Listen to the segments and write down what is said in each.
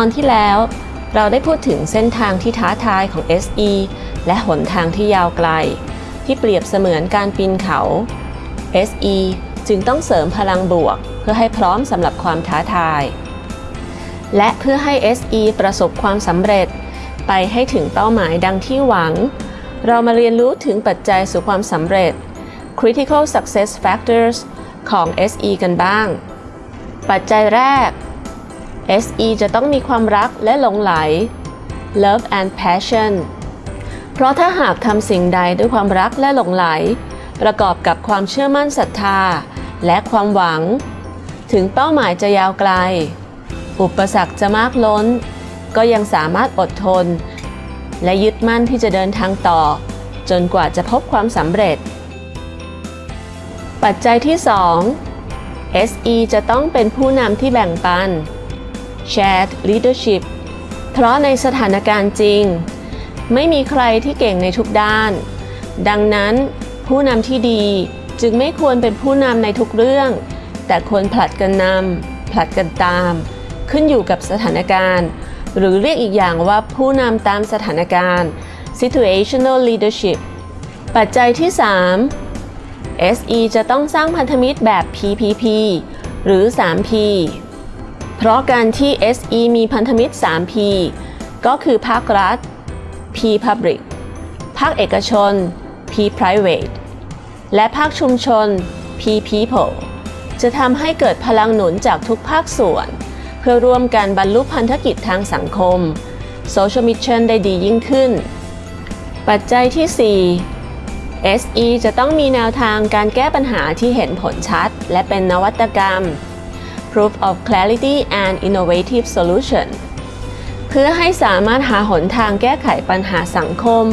อนที่แล้วเราได้พูดถึงเส้นทางที่ท้าทายของ SE และหนทางที่ยาวไกล ที่เปรียบเสมือนการปีนเขา SE จึงต้องเสริมพลังบวก เพื่อให้พร้อมสำหรับความท้าทาย และเพื่อให้ SE ประสบความสำเร็จ ไปให้ถึงเป้าหมายดังที่หวัง เรามาเรียนรู้ถึงปัจจัยสู่ความสำเร็จ Critical Success Factors ของ SE กันบ้าง ปัจจัยแรก SE จะต้องมีความรักและหลงไหล Love and Passion เพราะถ้าหากทำสิ่งใดด้วยความรักและหลงไหล ประกอบกับความเชื่อมั่นศรัทธา และความหวัง ถึงเป้าหมายจะยาวไกล อุปสรรคจะมากล้น ก็ยังสามารถอดทน และยึดมั่นที่จะเดินทางต่อ จนกว่าจะพบความสำเร็จ ปัจจัยที่ 2 SE จะต้องเป็นผู้นำที่แบ่งปัน Shared Leadership เพราะในสถานการณ์จริง ไม่มีใครที่เก่งในทุกด้าน ดังนั้นผู้นำที่ดีจึงไม่ควรเป็นผู้นำในทุกเรื่อง แต่ควรผลัดกันนำผลัดกันตาม ขึ้นอยู่กับสถานการณ์ หรือเรียกอีกอย่างว่าผู้นำตามสถานการณ์ situational leadership ปัจจัยที่ 3 SE จะต้องสร้างพันธมิตรแบบ PPP หรือ 3P เพราะการที่ SE มีพันธมิตร 3P ก็คือภาครัฐ P Public ภาคเอกชน P Private และภาคชุมชน P People จะทำให้เกิดพลังหนุนจากทุกภาคส่วน เพื่อร่วมกันบรรลุพันธกิจทางสังคม Social Mission ได้ดียิ่งขึ้น ปัจจัยที่ 4 SE จะต้องมีแนวทางการแก้ปัญหาที่เห็นผลชัด และเป็นนวัตกรรม Proof of Clarity and Innovative Solution เพื่อให้สามารถหาหนทางแก้ไขปัญหาสังคม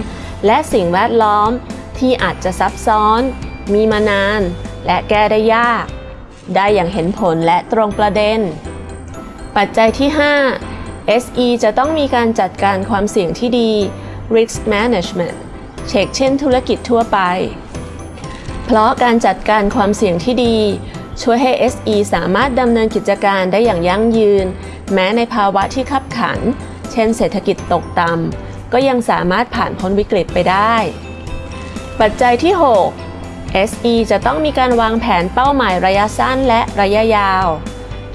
และสิ่งแวดล้อมที่อาจจะซับซ้อน มีมานาน และแก้ได้ยาก ได้อย่างเห็นผลและตรงประเด็น ปัจจัยที่ 5 SE จะต้องมีการจัดการความเสี่ยงที่ดี Risk Management เช็คเช่นธุรกิจทั่วไป เพราะการจัดการความเสี่ยงที่ดี ช่วยให้ SE สามารถดำเนินกิจการได้อย่างยั่งยืน แม้ในภาวะที่ขับขัน เช่นเศรษฐกิจตกต่ำก็ยังสามารถผ่านพ้นวิกฤตไปได้ ปัจจัยที่ 6 SE จะต้องมีการวางแผนเป้าหมายระยะสั้นและระยะยาว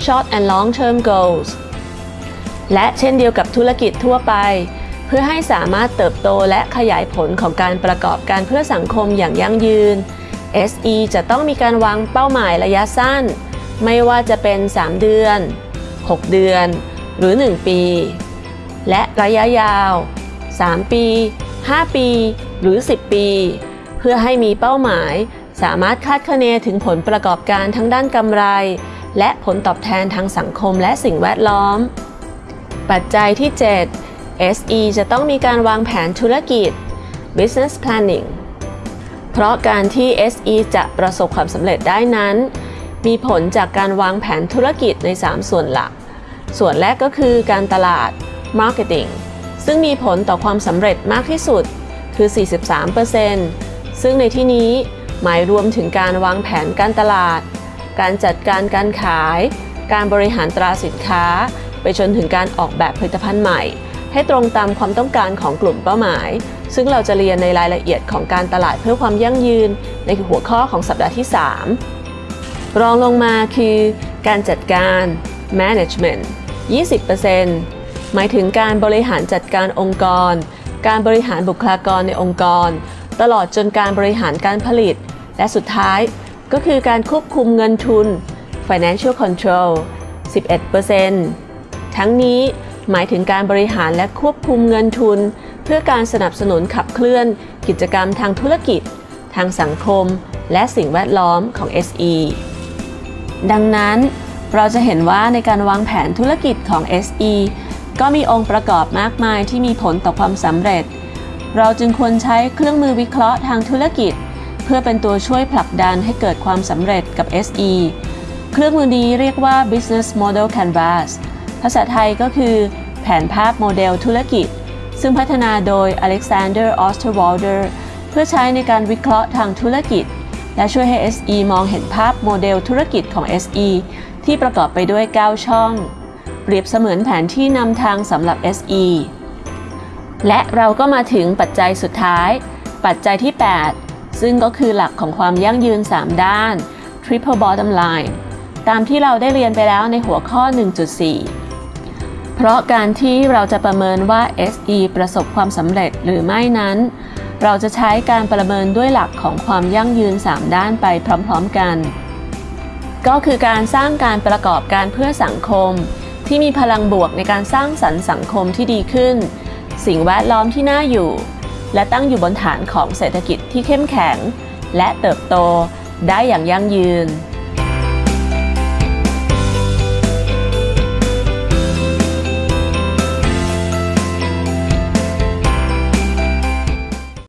Short and Long Term Goals และเช่นเดียวกับธุรกิจทั่วไป เพื่อให้สามารถเติบโตและขยายผลของการประกอบการเพื่อสังคมอย่างยั่งยืน SE จะต้องมีการวางเป้าหมายระยะสั้น ไม่ว่าจะเป็น 3 เดือน 6 เดือน หรือ 1 ปี และระยะยาว 3 ปี 5 ปี หรือ 10 ปี เพื่อให้มีเป้าหมาย สามารถคาดคะเนถึงผลประกอบการทั้งด้านกำไร และผลตอบแทนทางสังคมและสิ่งแวดล้อม ปัจจัยที่ 7 SE จะต้องมีการวางแผนธุรกิจ Business Planning เพราะการที่ SE จะประสบความสำเร็จได้นั้น มีผลจากการวางแผนธุรกิจใน 3 ส่วนหลัก ส่วนแรกก็คือการตลาด Marketing ซึ่งมีผลต่อความสำเร็จมากที่สุดคือ 43%ซึ่งในที่นี้หมายรวมถึงการวางแผนการตลาด การจัดการการขาย การบริหารตราสินค้า ไปจนถึงการออกแบบผลิตภัณฑ์ใหม่ ให้ตรงตามความต้องการของกลุ่มเป้าหมาย ซึ่งเราจะเรียนในรายละเอียดของการตลาดเพื่อความยั่งยืน ในหัวข้อของสัปดาห์ที่ 3 รองลงมาคือการจัดการ management 20%หมายถึงการบริหารจัดการองค์กร การบริหารบุคลากรในองค์กร ตลอดจนการบริหารการผลิต และสุดท้ายก็คือการควบคุมเงินทุน financial control 11%ทั้งนี้ หมายถึงการบริหารและควบคุมเงินทุน เพื่อการสนับสนุนขับเคลื่อน กิจกรรมทางธุรกิจ ทางสังคม และสิ่งแวดล้อมของ SE ดังนั้น เราจะเห็นว่าในการวางแผนธุรกิจของ SE ก็มีองค์ประกอบมากมายที่มีผลต่อความสำเร็จ เราจึงควรใช้เครื่องมือวิเคราะห์ทางธุรกิจ เพื่อเป็นตัวช่วยผลักดันให้เกิดความสำเร็จกับ SE เครื่องมือนี้เรียกว่า Business Model Canvas ภาษาไทยก็คือ แผนภาพโมเดลธุรกิจ ซึ่งพัฒนาโดย Alexander Osterwalder เพื่อใช้ในการวิเคราะห์ทางธุรกิจ และช่วยให้ SE มองเห็นภาพโมเดลธุรกิจของ SE ที่ประกอบไปด้วย 9 ช่อง เปรียบเสมือนแผนที่นำทางสำหรับ SE และเราก็มาถึงปัจจัยสุดท้าย ปัจจัยที่ 8 ซึ่งก็คือหลักของความยั่งยืน 3 ด้าน Triple Bottom Line ตามที่เราได้เรียนไปแล้วในหัวข้อ 1.4 เพราะการที่เราจะประเมินว่า SE ประสบความสำเร็จหรือไม่นั้น เราจะใช้การประเมินด้วยหลักของความยั่งยืน 3 ด้านไปพร้อมๆกัน ก็คือการสร้างการประกอบการเพื่อสังคม ที่มีพลังบวกในการสร้างสรรค์สังคมที่ดีขึ้น สิ่งแวดล้อมที่น่าอยู่ และตั้งอยู่บนฐานของเศรษฐกิจที่เข้มแข็ง และเติบโตได้อย่างยั่งยืน